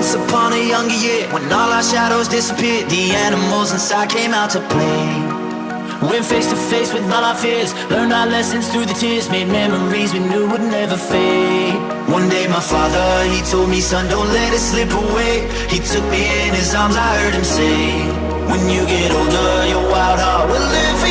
Once upon a younger year, when all our shadows disappeared, the animals inside came out to play. Went face to face with all our fears, learned our lessons through the tears, made memories we knew would never fade. One day my father, he told me, son, don't let it slip away. He took me in his arms, I heard him say, When you get older, your wild heart will live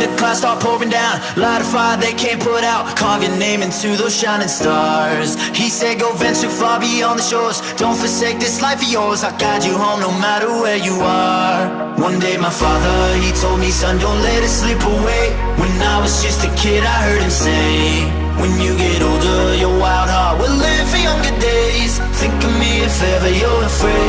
The clouds start pouring down. Light a fire they can't put out. Carve your name into those shining stars. He said go venture far beyond the shores. Don't forsake this life of yours. I'll guide you home no matter where you are. One day my father, he told me Son, don't let it slip away. When I was just a kid, I heard him say When you get older, your wild heart will live for younger days. Think of me if ever you're afraid.